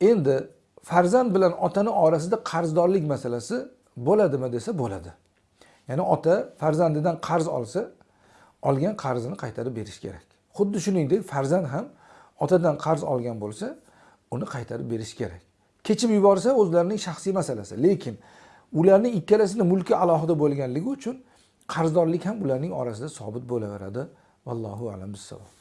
endi farzand bilan otani orasida qarzdorlik masalasi bo'ladimi desa bo'ladi. Ya'ni ota farzandidan qarz olsa olgan qarzini qaytarib berish kerak. Xuddi shuningdek farzand ham otadan qarz olgan bo'lsa uni qaytarib berish kerak. Kechib yuborsa o'zlarining shaxsiy masalasi. Lekin ularning ikkalasini mulki alohida bo'lganligi uchun qarzdorlik ham ularning orasida sobit bo'laveradi. Vallohu alam bissavob.